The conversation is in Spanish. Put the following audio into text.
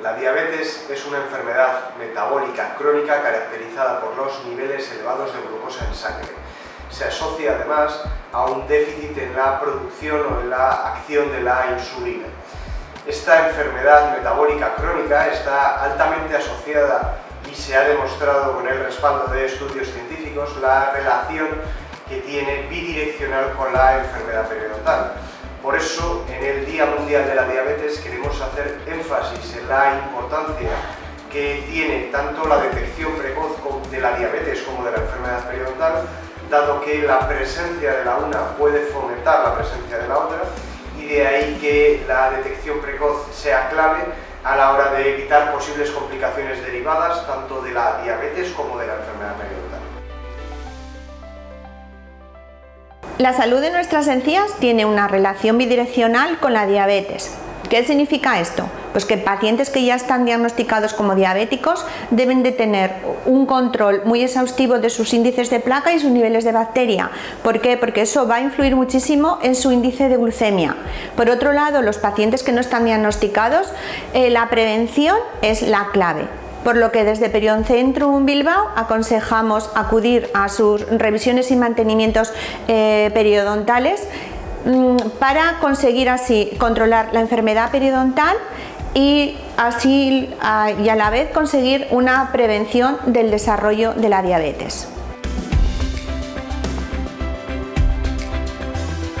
La diabetes es una enfermedad metabólica crónica caracterizada por los niveles elevados de glucosa en sangre. Se asocia además a un déficit en la producción o en la acción de la insulina. Esta enfermedad metabólica crónica está altamente asociada y se ha demostrado con el respaldo de estudios científicos la relación que tiene bidireccional con la enfermedad periodontal. Por eso, en el Día Mundial de la Diabetes queremos hacer énfasis en la importancia que tiene tanto la detección precoz de la diabetes como de la enfermedad periodontal, dado que la presencia de la una puede fomentar la presencia de la otra, y de ahí que la detección precoz sea clave a la hora de evitar posibles complicaciones derivadas tanto de la diabetes como de la enfermedad periodontal. La salud de nuestras encías tiene una relación bidireccional con la diabetes. ¿Qué significa esto? Pues que pacientes que ya están diagnosticados como diabéticos deben de tener un control muy exhaustivo de sus índices de placa y sus niveles de bacteria. ¿Por qué? Porque eso va a influir muchísimo en su índice de glucemia. Por otro lado, los pacientes que no están diagnosticados, eh, la prevención es la clave por lo que desde Periodoncentrum Bilbao aconsejamos acudir a sus revisiones y mantenimientos eh, periodontales mm, para conseguir así controlar la enfermedad periodontal y así y a la vez conseguir una prevención del desarrollo de la diabetes.